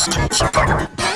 Streets Academy.